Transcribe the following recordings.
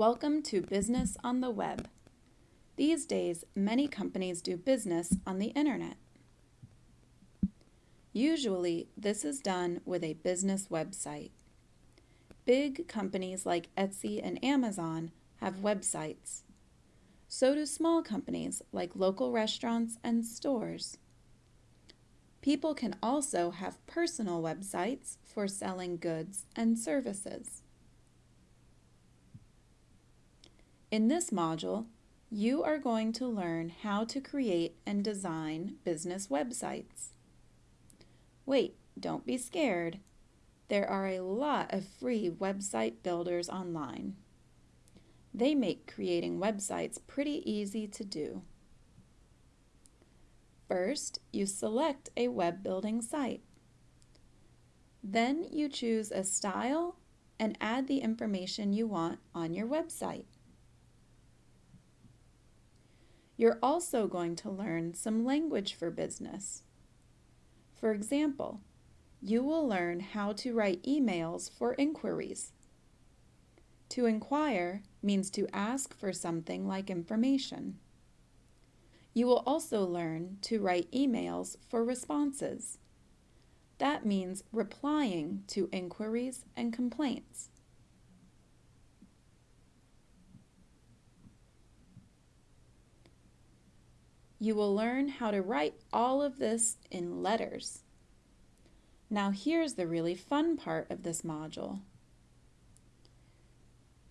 Welcome to Business on the Web. These days, many companies do business on the internet. Usually, this is done with a business website. Big companies like Etsy and Amazon have websites. So do small companies like local restaurants and stores. People can also have personal websites for selling goods and services. In this module, you are going to learn how to create and design business websites. Wait, don't be scared. There are a lot of free website builders online. They make creating websites pretty easy to do. First, you select a web building site. Then you choose a style and add the information you want on your website. You're also going to learn some language for business. For example, you will learn how to write emails for inquiries. To inquire means to ask for something like information. You will also learn to write emails for responses. That means replying to inquiries and complaints. You will learn how to write all of this in letters. Now here's the really fun part of this module.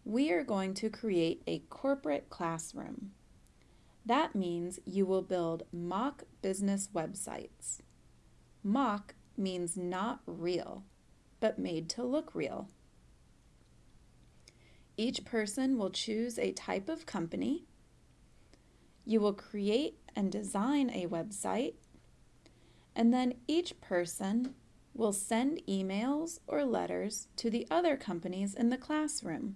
We are going to create a corporate classroom. That means you will build mock business websites. Mock means not real, but made to look real. Each person will choose a type of company. You will create and design a website, and then each person will send emails or letters to the other companies in the classroom.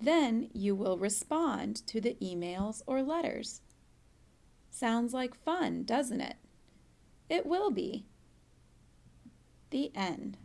Then you will respond to the emails or letters. Sounds like fun, doesn't it? It will be. The end.